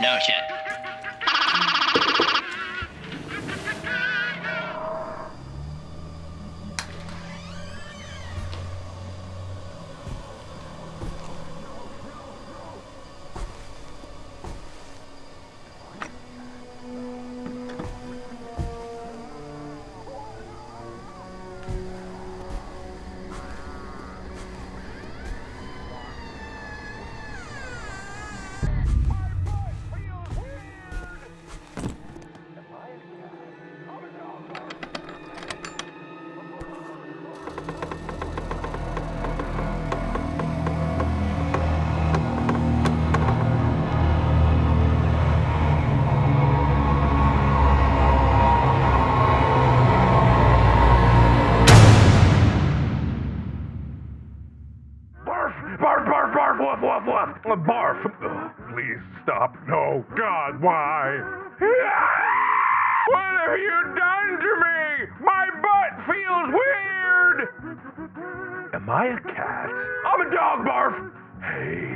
No shit. Barf, barf, barf! Uh, Barf! Ugh, please stop. No. God, why? What have you done to me? My butt feels weird! Am I a cat? I'm a dog, Barf! Hey.